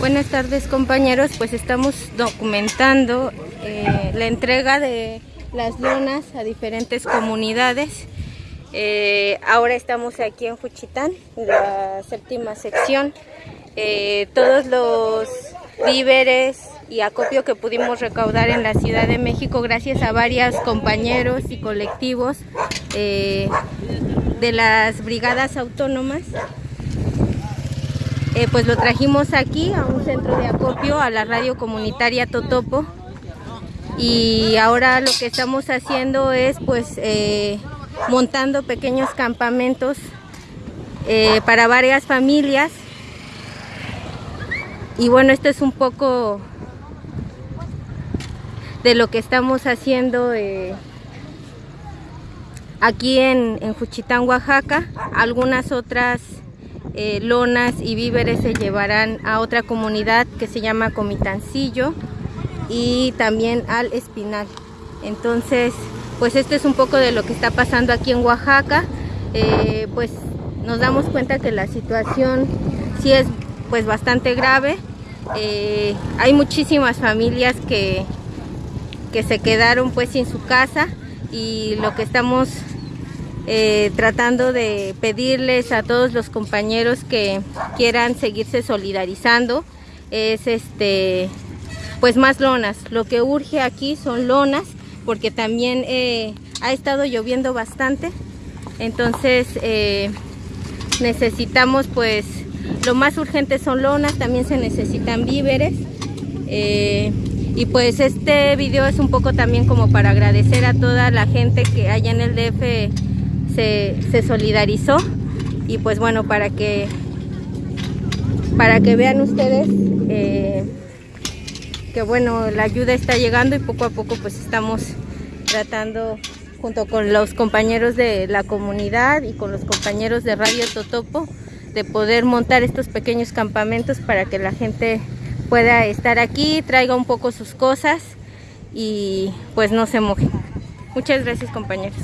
Buenas tardes compañeros, pues estamos documentando eh, la entrega de las lonas a diferentes comunidades. Eh, ahora estamos aquí en Juchitán, la séptima sección. Eh, todos los víveres y acopio que pudimos recaudar en la Ciudad de México gracias a varios compañeros y colectivos de las brigadas autónomas eh, pues lo trajimos aquí a un centro de acopio, a la radio comunitaria Totopo. Y ahora lo que estamos haciendo es pues eh, montando pequeños campamentos eh, para varias familias. Y bueno, esto es un poco de lo que estamos haciendo aquí en, en Juchitán, Oaxaca. Algunas otras eh, lonas y víveres se llevarán a otra comunidad que se llama Comitancillo y también al Espinal. Entonces, pues esto es un poco de lo que está pasando aquí en Oaxaca. Eh, pues nos damos cuenta que la situación sí es pues bastante grave. Eh, hay muchísimas familias que, que se quedaron pues sin su casa y lo que estamos eh, tratando de pedirles a todos los compañeros que quieran seguirse solidarizando. Es este pues más lonas. Lo que urge aquí son lonas porque también eh, ha estado lloviendo bastante. Entonces eh, necesitamos pues lo más urgente son lonas también se necesitan víveres. Y pues este video es un poco también como para agradecer a toda la gente que haya en el DF se, solidarizó y pues bueno, para que, para que vean ustedes eh, que bueno, la ayuda está llegando y poco a poco pues estamos tratando junto con los compañeros de la comunidad y con los compañeros de Radio Totopo de poder montar estos pequeños campamentos para que la gente pueda estar aquí, traiga un poco sus cosas y pues no se moje. Muchas gracias compañeros.